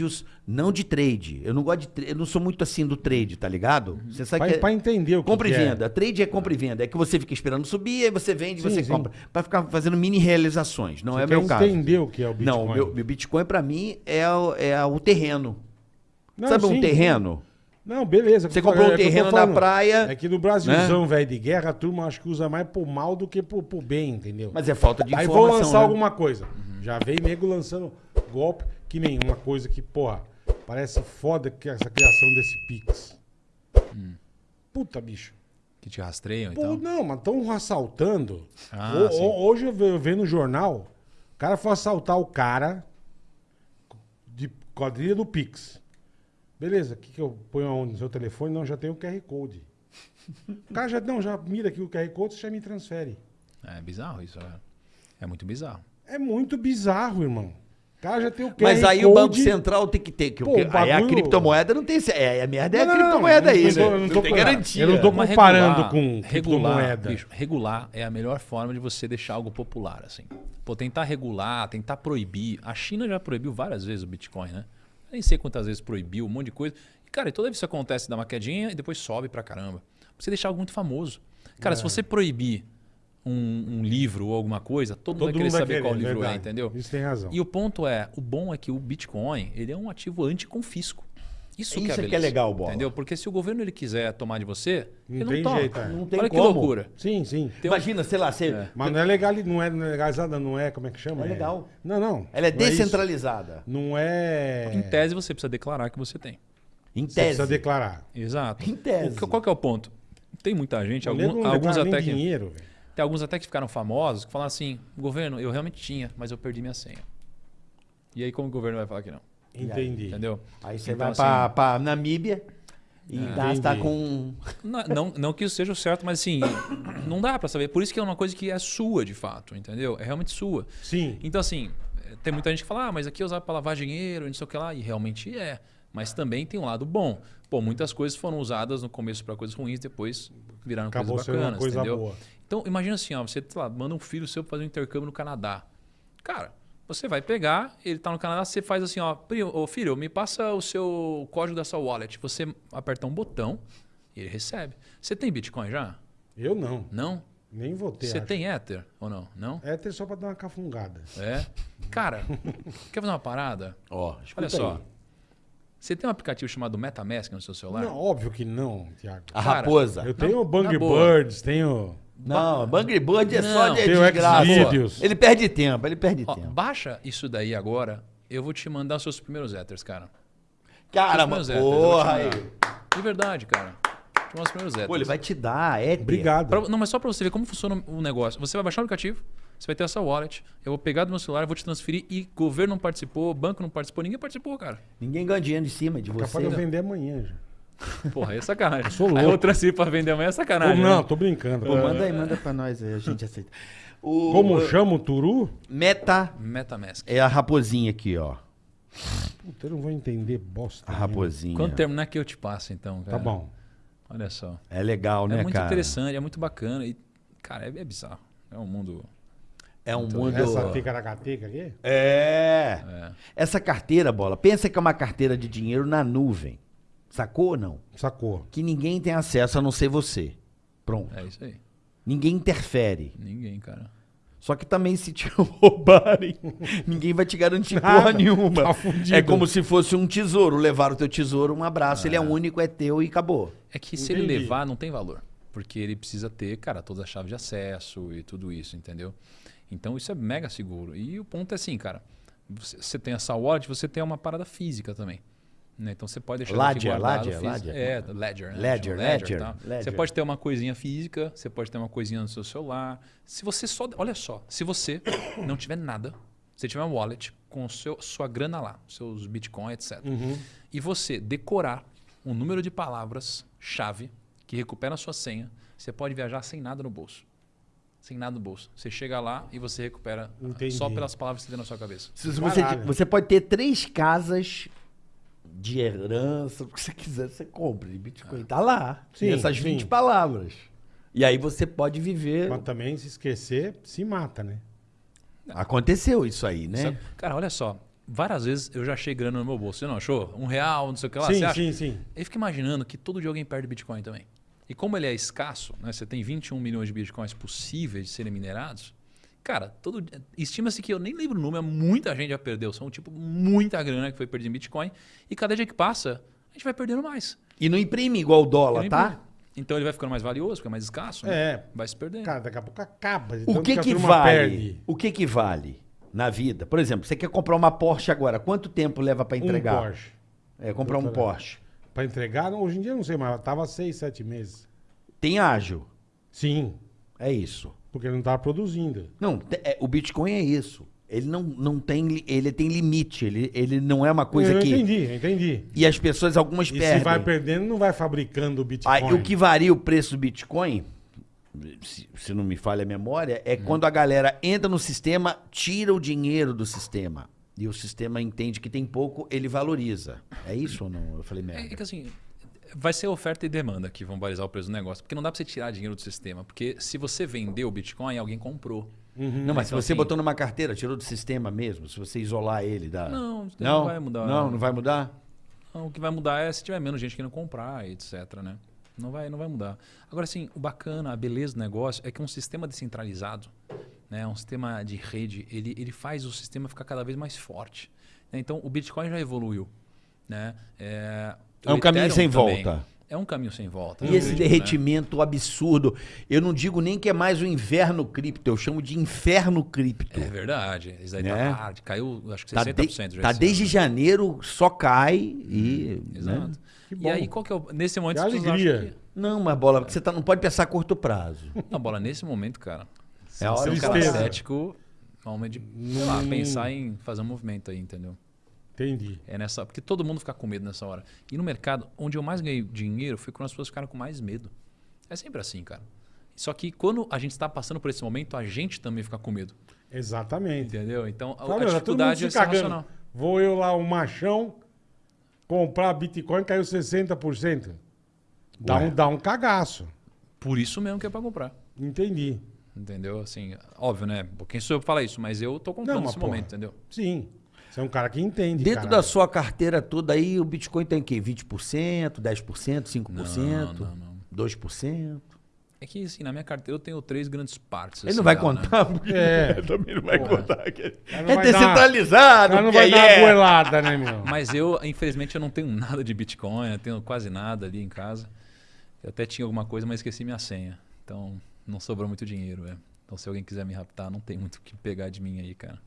vídeos não de trade. Eu não gosto de eu não sou muito assim do trade, tá ligado? Você sabe Pra, que é- pra entender o que, compra e que é. venda. Trade é compra e venda. É que você fica esperando subir, aí você vende, Sim, você sim. compra. Pra ficar fazendo mini realizações. Não Você é meu caso. entender o que é o Bitcoin. Não, o meu, meu Bitcoin pra mim é, o- é o terreno. Não, Sabe um sim. terreno? Não, beleza. Você É comprou um é eu tô terreno na praia. É que no Brasilzão, velho, de guerra, a turma acho que usa mais pro mal do que pro, pro bem, entendeu? Mas é falta de Aí informação. vou lançar né? alguma coisa. Já veio nego lançando golpe, que nem uma coisa que, porra, parece foda que essa criação desse Pix. Puta, bicho. Que te rastreiam Pô, então. não, mas estão assaltando. Ah, O- hoje eu ve- eu vi no jornal, o cara foi assaltar o cara de quadrilha do Pix. Beleza, o que, que eu ponho aonde no seu telefone? Não, já tem o QR Code. O cara já, não, já mira aqui o QR Code, você já me transfere. É bizarro isso, é. É muito bizarro. É muito bizarro, irmão. O cara já tem o QR Mas aí Code. o Banco Central tem que ter. Que, Pô, o aí a bagulho- criptomoeda não tem. É, a merda é Não, a não, não, criptomoeda aí, eu não né? não Não tô- tem garantia. eu não tô- Mas comparando com regular, criptomoeda. bicho, regular é a melhor forma de você deixar algo popular, assim. Pô, tentar regular, tentar proibir. A China já proibiu várias vezes o Bitcoin, né? Eu nem sei quantas vezes proibiu, um monte de coisa. E, cara, toda vez que isso acontece, dá uma quedinha e depois sobe pra caramba. Você deixar algo muito famoso. Cara, É. se você proibir um, um livro ou alguma coisa, todo, Todo mundo vai querer mundo vai saber querer, qual livro verdade. é, entendeu? Isso tem razão. E o ponto é, o bom é que o Bitcoin, ele é um ativo anticonfisco. Isso, que é, Isso é que é beleza, legal, Bola. Entendeu? Porque se o governo ele quiser tomar de você, Não ele tem não toma. jeito, é. Não tem Olha que como. loucura. Sim, sim. Tem um- Imagina, sei lá, você. É. Mas não é legal, não é legalizada, não é, como é que chama? É legal. Não, não. Ela é não isso. descentralizada. Não é. Em tese, você precisa declarar que você tem. Em Você tese. precisa declarar. Exato. Em tese. O que- qual que é o ponto? Tem muita gente, algum- alguns até nem que, dinheiro, velho. Tem alguns até que ficaram famosos, que falam assim, governo, eu realmente tinha, mas eu perdi minha senha. E aí como o governo vai falar que não? Entendi. Entendeu? Aí você Então, vai pra, assim, pra Namíbia e gasta Entendi. com. Não, não, não que isso seja o certo, mas assim, não dá pra saber. Por isso que é uma coisa que é sua, de fato, entendeu? É realmente sua. Sim. Então, assim, eh, tem muita gente que fala, ah, mas aqui é usado para lavar dinheiro, não sei o que lá. E realmente é. Mas também tem um lado bom. Pô, muitas coisas foram usadas no começo para coisas ruins, depois viraram Acabou coisas bacanas, coisa entendeu? boa. Então, imagina assim, ó, você sei lá, manda um filho seu pra fazer um intercâmbio no Canadá. Cara, você vai pegar, ele tá no Canadá, você faz assim, ó, "Primo, ô filho, me passa o seu código da sua wallet. Você aperta um botão e ele recebe. Você tem Bitcoin já? Eu não. Não? Nem vou ter. Você acho. tem Ether ou não? Não? É ter só pra dar uma cafungada. É. Cara, quer fazer uma parada? Ó, escuta Olha só. aí. Você tem um aplicativo chamado MetaMask no seu celular? Não, óbvio que não, Tiago. A Cara, raposa. Eu tenho o Bang. Birds, tenho. Não, Bangry Bird é só Não. de Tem o desgraça. Xvideos. Ele perde tempo, ele perde Ó, tempo. baixa isso daí agora. Eu vou te mandar os seus primeiros Ethers, cara. Caramba, te porra aí. De verdade, cara. Te mandar os primeiros Ethers. Pô, ele vai te dar, é. Obrigado. Pra- não, mas só pra você ver como funciona o negócio. Você vai baixar o aplicativo, você vai ter essa wallet, eu vou pegar do meu celular, eu vou te transferir e governo não participou, banco não participou, ninguém participou, cara. Ninguém ganha dinheiro em cima de Capaz você. de eu né? vender amanhã já. Porra, aí é sacanagem. sou Aí louco. eu transfiro pra vender amanhã é Pô, sacanagem. não, né? tô brincando. Pô, manda aí, manda pra nós aí, a gente aceita. O, Como o- chama o Turu? Meta MetaMask. é a raposinha aqui, ó. Puta, eu não vou entender bosta. A raposinha. Quando terminar que eu te passo, então, cara. Tá bom. Olha só. É legal, né, é muito cara? interessante, é muito bacana. E, cara, é, é bizarro. É um mundo. É um Então, mundo. Essa ticaracateca aqui? É. É. Essa carteira, bola, pensa que é uma carteira de dinheiro na nuvem. Sacou ou não? Sacou. Que ninguém tem acesso a não ser você. Pronto. É isso aí. Ninguém interfere. Ninguém, cara. Só que também se te roubarem, ninguém vai te garantir porra Nada. nenhuma. Tá é como se fosse um tesouro. Levar o teu tesouro, um abraço. Ele é único, é teu e acabou. É que se ele Entendi. levar, não tem valor. Porque ele precisa ter, cara, todas as chaves de acesso e tudo isso, entendeu? Então isso é mega seguro. E o ponto é assim, cara. Você, tem essa wallet, você tem uma parada física também. né? Então você pode deixar Ledger, guardado Ledger. Ledger. É, Ledger. né? Ledger, Ledger, tá? Ledger. Você pode ter uma coisinha física, você pode ter uma coisinha no seu celular. Se você só. Olha só, se você não tiver nada, você tiver uma wallet com seu, sua grana lá, seus bitcoins, etc. Uhum. E você decorar um número de palavras-chave que recupera a sua senha, você pode viajar sem nada no bolso. Sem nada no bolso. Você chega lá e você recupera Entendi. só pelas palavras que você tem na sua cabeça. Você, você pode ter três casas de herança, o que você quiser, você compra. E Bitcoin tá lá. Sim, Tem essas sim. 20 palavras. E aí você pode viver. Mas também, se esquecer, se mata, né? Aconteceu isso aí, né? Sabe? Cara, olha só. várias vezes eu já achei grana no meu bolso. Você não achou? Um real, não sei o que lá. sim, você acha? sim, sim. Aí fica imaginando que todo dia alguém perde Bitcoin também. E como ele é escasso, né, você tem 21 milhões de Bitcoins possíveis de serem minerados, cara, todo estima-se que eu nem lembro o número, muita gente já perdeu. São tipo muita grana que foi perdida em Bitcoin. E cada dia que passa, a gente vai perdendo mais. E não imprime igual o dólar, tá? Então ele vai ficando mais valioso, fica mais escasso, né? É. vai se perdendo. Cara, daqui a pouco acaba. O que que turma vale? perde. O que que vale na vida? Por exemplo, você quer comprar uma Porsche agora, quanto tempo leva pra entregar? Um Porsche. É, comprar um. Porsche. Pra entregar, hoje em dia eu não sei, mas tava seis, sete meses. Tem ágil. Sim, É isso. porque ele não tava produzindo. Não, é, o Bitcoin é isso. Ele não, não tem, ele tem limite. Ele, ele não é uma coisa eu que. entendi, eu entendi. E as pessoas, algumas E perdem. se vai perdendo, não vai fabricando o Bitcoin. Aí, o que varia o preço do Bitcoin, se, se não me falha a memória, é quando a galera entra no sistema, tira o dinheiro do sistema. E o sistema entende que tem pouco, ele valoriza. É isso ou não? Eu falei É, merda. é que assim, vai ser oferta e demanda que vão balizar o preço do negócio. Porque não dá pra você tirar dinheiro do sistema. Porque se você vendeu o Bitcoin, alguém comprou. Não, mas se Então, você assim- botou numa carteira, tirou do sistema mesmo, se você isolar ele da. Não, isso não vai mudar. Não, não vai mudar? Não, o que vai mudar é se tiver menos gente querendo comprar, etc. Né? Não, vai, não vai mudar. Agora, assim, o bacana, a beleza do negócio é que um sistema descentralizado, né, um sistema de rede, ele, ele faz o sistema ficar cada vez mais forte. né? Então, o Bitcoin já evoluiu. Né? É, É um caminho sem também. volta. É um caminho sem volta. E esse né? derretimento absurdo. Eu não digo nem que é mais o inverno cripto, eu chamo de inferno cripto. É verdade. Isso aí Né? tá hard. Caiu, acho que Tá, 60% de- já tá desde ano. janeiro, só cai e. né? Exato. Que E aí, qual que é o... Nesse momento, Que alegria. que- Não, mas bola, porque você tá, não pode pensar a curto prazo. Não, bola, nesse momento, cara. É a hora é um de cara tristeza. cético, é um momento de sei lá, pensar em fazer um movimento aí, entendeu? Entendi. É nessa, porque todo mundo fica com medo nessa hora. E no mercado, onde eu mais ganhei dinheiro foi quando as pessoas ficaram com mais medo. É sempre assim, cara. Só que quando a gente está passando por esse momento, a gente também fica com medo. Exatamente. Entendeu? Então, a, Fala, a tá dificuldade é cagando. Vou eu lá, o machão, comprar Bitcoin, caiu 60%. Dá Ué. um, dá um cagaço. Por isso mesmo que é para comprar. Entendi. Entendeu? Assim, óbvio, né? Quem sou eu pra falar isso? Mas eu tô comprando Não, nesse porra. momento, entendeu? Sim. Você é um cara que entende. Dentro caralho. da sua carteira toda aí, o Bitcoin tem o quê? 20%, 10%, 5%, Não, não, não. 2%? É que, assim, na minha carteira eu tenho três grandes partes. Ele assim, não vai dela, né? contar, porque É. também não vai contar. que- não É vai dar- descentralizado, cara não vai dar uma é... goelada, né, meu? Mas eu, infelizmente, eu não tenho nada de Bitcoin, eu tenho quase nada ali em casa. Eu até tinha alguma coisa, mas esqueci minha senha. Então, não sobrou muito dinheiro, é. Então, se alguém quiser me raptar, não tem muito o que pegar de mim aí, cara.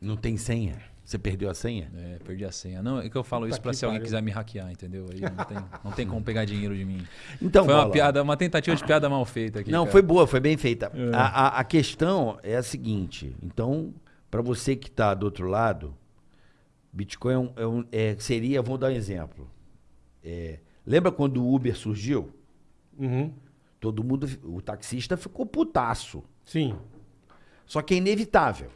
Não tem senha? Você perdeu a senha? É, perdi a senha. Não, é que eu falo isso Puta pra que se alguém pariu. quiser me hackear, entendeu? Aí não tem, não tem como pegar dinheiro de mim. Então, foi uma Bola, piada, uma tentativa de piada mal feita aqui. Não, cara. foi boa, foi bem feita. É. A, a- a questão é a seguinte. Então, para você que está do outro lado, Bitcoin é um- é um- é- seria, vou dar um exemplo. É, lembra quando o Uber surgiu? Uhum. Todo mundo, o taxista ficou putaço. Sim. Só que é inevitável.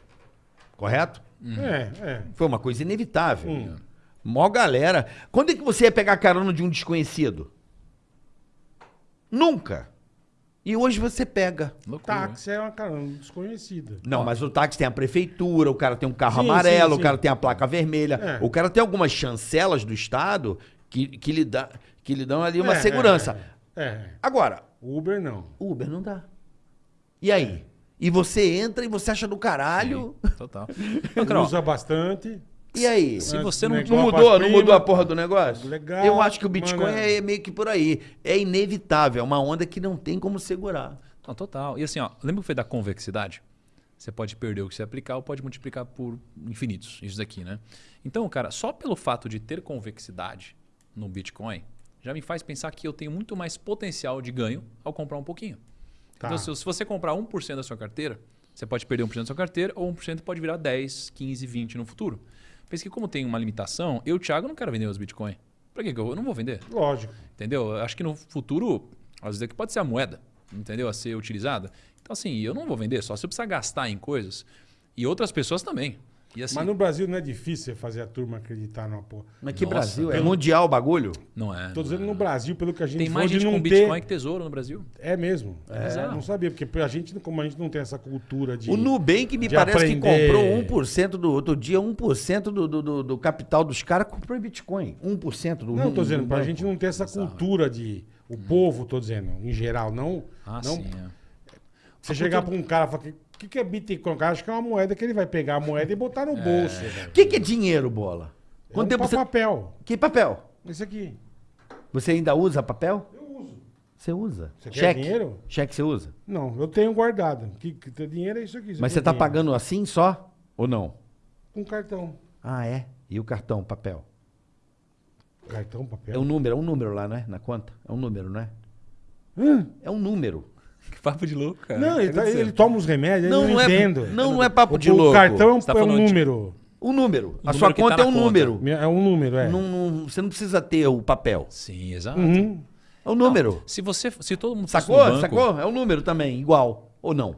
Correto? É, é. Foi uma coisa inevitável. Hum. Mó galera. Quando é que você ia pegar carona de um desconhecido? Nunca. E hoje você pega. Loucura. Táxi é uma caramba desconhecida. Não, mas o táxi tem a prefeitura, o cara tem um carro Sim, amarelo, sim, o sim. cara tem a placa vermelha, É. o cara tem algumas chancelas do Estado que, que, lhe, dá, que lhe dão ali uma É, segurança. É, é. Agora, Uber não. Uber não dá. E aí? E você entra e você acha do caralho. Sim, Total. Então, Usa bastante. E aí? Se você não- Não mudou, não mudou a porra do negócio? Legal, Eu acho que o Bitcoin mano. é meio que por aí. É inevitável, é uma onda que não tem como segurar. Não, total. E assim, ó, lembra que foi da convexidade? Você pode perder o que você aplicar ou pode multiplicar por infinitos, isso daqui, né? Então, cara, só pelo fato de ter convexidade no Bitcoin, já me faz pensar que eu tenho muito mais potencial de ganho ao comprar um pouquinho. Tá. Então, se, se você comprar 1% da sua carteira, você pode perder 1% da sua carteira ou 1% pode virar 10, 15, 20 no futuro. Pensa que como tem uma limitação, eu, Thiago, não quero vender os Bitcoin. Pra que que eu, eu não vou vender? Lógico. Entendeu? Eu acho que no futuro, às vezes aqui pode ser a moeda, entendeu? A ser utilizada. Então, assim, eu não vou vender, só se eu precisar gastar em coisas. E outras pessoas também. E assim, Mas no Brasil não é difícil você fazer a turma acreditar numa porra. Mas que Nossa, Brasil? É pelo- mundial o bagulho? não é. Tô dizendo no Brasil, pelo que a gente Tem mais gente com não Bitcoin ter... que tesouro no Brasil. É mesmo. É bizarro. não sabia, porque a gente, como a gente não tem essa cultura de... O Nubank me parece que aprender. comprou 1% do outro dia, 1% do, do, do, do capital dos caras comprou em Bitcoin. 1% do Não, tô dizendo, do pra banco. gente não ter essa cultura de... O povo, tô dizendo, em geral, não... Ah, não sim. é. Você chegar pra um cara e falar, o que, que é Bitcoin? O cara acha que é uma moeda que ele vai pegar a moeda e botar no bolso, velho. O que, que é dinheiro, bola? É Quanto um tempo você... papel. Que papel? Esse aqui. Você ainda usa papel? Eu uso. Você usa. Você quer Cheque? dinheiro? Cheque você usa? Não, eu tenho guardado. Que, que ter dinheiro é isso aqui. isso Mas aqui você é tá dinheiro. pagando assim só? Ou não? Com cartão. Ah, é? E o cartão, papel? Cartão, papel. É um número, é um número lá, não é? Na conta? É um número, não é? Hã? É um número. Que papo de louco, cara. Não, ele, Tá tá- ele toma os remédios, Não, eu não, não é- entendo. não, não é papo O- de o louco. cartão é um, tá é um falando de- número. Um número. A O sua número que conta tá é um conta. número. É um número, é. Não, não- você não precisa ter o papel. Sim, exato. Uhum. É um número. Se você, se todo mundo Sacou? banco, Sacou? É um número também, igual. Ou não?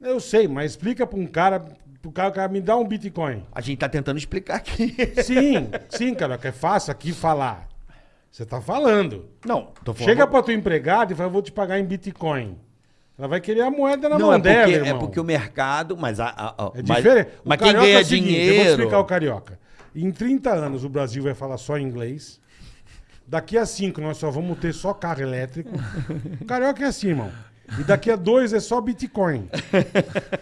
Eu sei, mas explica pra um cara, pro cara, o cara me dá um Bitcoin. A gente tá tentando explicar aqui. Sim, sim, cara, que é fácil aqui falar. Você tá falando. Não, tô falando. Chega pra tua empregada e fala, eu vou te pagar em Bitcoin. Ela vai querer a moeda na Não, mão é dela, porque, é irmão. porque o mercado. Mas, a, a- a- É mas- diferente. O mas quem carioca ganha é seguinte, Eu vou dinheiro. explicar o carioca. Em 30 anos o Brasil vai falar só inglês. Daqui a 5 nós só vamos ter só carro elétrico. O carioca é assim, irmão. E daqui a dois é só Bitcoin.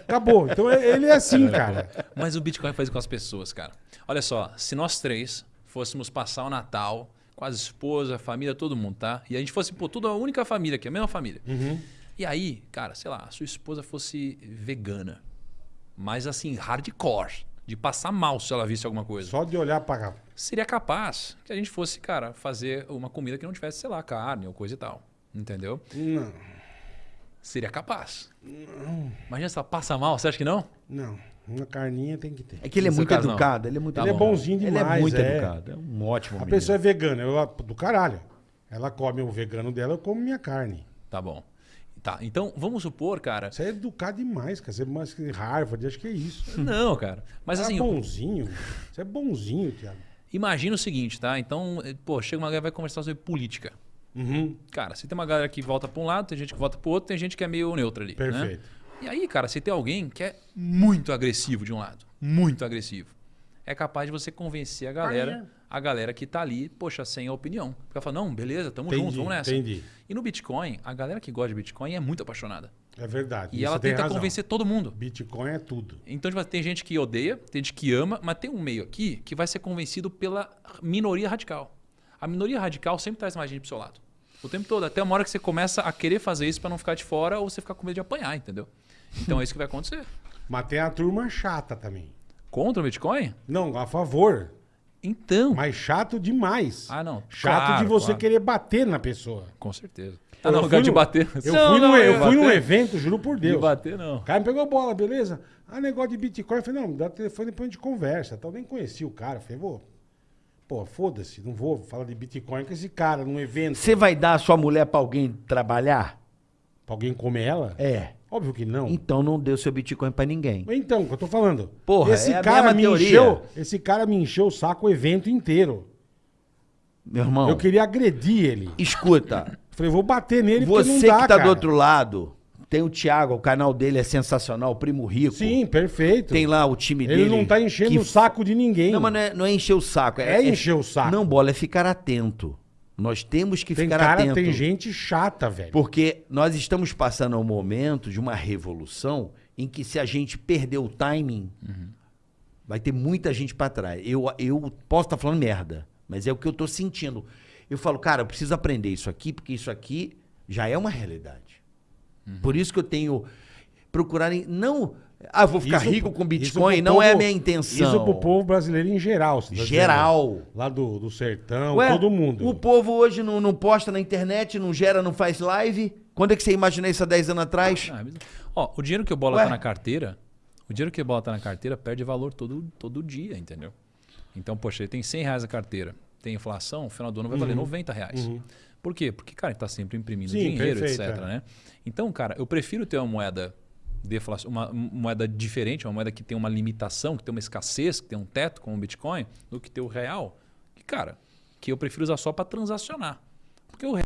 Acabou. Então é- ele é assim, cara. Mas o Bitcoin faz com as pessoas, cara. Olha só, se nós três fôssemos passar o Natal com as esposas, a família, todo mundo, tá? E a gente fosse, pô, tudo a única família aqui, a mesma família. E aí, cara, sei lá, a sua esposa fosse vegana, mas assim, hardcore, de passar mal se ela visse alguma coisa. Só de olhar pra. Seria capaz que a gente fosse, cara, fazer uma comida que não tivesse, sei lá, carne ou coisa e tal. Entendeu? Não, Seria capaz. Imagina se ela passa mal, você acha que não? não. Uma carninha tem que ter. É que ele é No muito caso, não. educado. Ele é muito Tá Ele é bom. bonzinho Ele demais. é muito é. educado. É um ótimo A menino. pessoa é vegana, eu do caralho. Ela come o vegano dela, eu como minha carne. Tá bom. Tá, então vamos supor, cara. Você é educado demais, cara. Você é mais que Harvard, acho que é isso. Não, cara. Mas Você assim, é bonzinho. Você é bonzinho, Thiago. imagina o seguinte, tá? Então, eh, pô, chega uma galera e vai conversar sobre política. Uhum. Cara, se tem uma galera que volta pra um lado, tem gente que volta pro outro, tem gente que é meio neutra ali. né? Perfeito. E aí, cara, se tem alguém que é muito agressivo de um lado, muito agressivo, é capaz de você convencer a galera, a galera que tá ali, poxa, sem a opinião. Porque ela fala, não, beleza, tamo Entendi, junto, vamos nessa. entendi. E no Bitcoin, a galera que gosta de Bitcoin é muito apaixonada. É verdade. E ela tenta razão. convencer todo mundo. Bitcoin é tudo. Então, tipo, tem gente que odeia, tem gente que ama, mas tem um meio aqui que vai ser convencido pela minoria radical. A minoria radical sempre traz mais gente pro seu lado. O tempo todo. Até uma hora que você começa a querer fazer isso para não ficar de fora ou você ficar com medo de apanhar, entendeu? Então é isso que vai acontecer. Mas tem a turma chata também. Contra o Bitcoin? Não, a favor. Então. Mas chato demais. Ah, não. Chato Claro, de você claro. querer bater na pessoa. Com certeza. Eu Ah, não, fui lugar de no- bater. Eu Não, fui, não, num, eu eu fui num bater. evento, juro por De Deus. bater, não. O cara me pegou bola, beleza? Ah, negócio de Bitcoin. Eu falei, não, me dá telefone depois a gente conversa. Tal. Nem conheci o cara. Eu falei, vou. Pô, foda-se, não vou falar de Bitcoin com esse cara num evento. Você vai dar a sua mulher pra alguém trabalhar? Pra alguém comer ela? É. Óbvio que não. Então não deu seu Bitcoin pra ninguém. Então, o que eu tô falando. Porra, esse é a cara me teoria. encheu, esse cara me encheu o saco o evento inteiro. Meu irmão, Eu queria agredir ele. escuta. Falei, vou bater nele porque não Você dá, que tá cara. do outro lado, tem o Thiago, o canal dele é sensacional, o Primo Rico. Sim, perfeito. Tem lá o time ele dele. não tá enchendo que o saco de ninguém. Não, mas não é, não é encher o saco. É encher o saco. Não, bola, é ficar atento. Nós temos que tem ficar cara, atento. tem gente chata, velho. Porque nós estamos passando um momento de uma revolução em que se a gente perder o timing, vai ter muita gente para trás. Eu, eu posso estar falando merda, mas é o que eu tô sentindo. Eu falo, cara, eu preciso aprender isso aqui, porque isso aqui já é uma realidade. Por isso que eu tenho procurado em- não, ah, eu vou ficar Isso- rico com Bitcoin, não povo- é a minha intenção. Isso pro povo brasileiro em geral. tá Geral. dizendo? Lá do, do sertão, Ué, todo mundo. O povo hoje não, não posta na internet, não gera, não faz live. Quando é que você imaginou isso há 10 anos atrás? Ah, Ó, o dinheiro que o bola Ué? tá na carteira, o dinheiro que o bola tá na carteira perde valor todo, todo dia, entendeu? Então, poxa, ele tem 100 reais na carteira, tem inflação, no final do ano vai valer 90 reais. Por quê? Porque, cara, ele tá sempre imprimindo Sim, dinheiro, perfeito, etc, é. né? Então, cara, eu prefiro ter uma moeda deflação, uma moeda diferente, uma moeda que tem uma limitação, que tem uma escassez, que tem um teto, como o Bitcoin, do que ter o real, que, cara, que eu prefiro usar só para transacionar. Porque o real.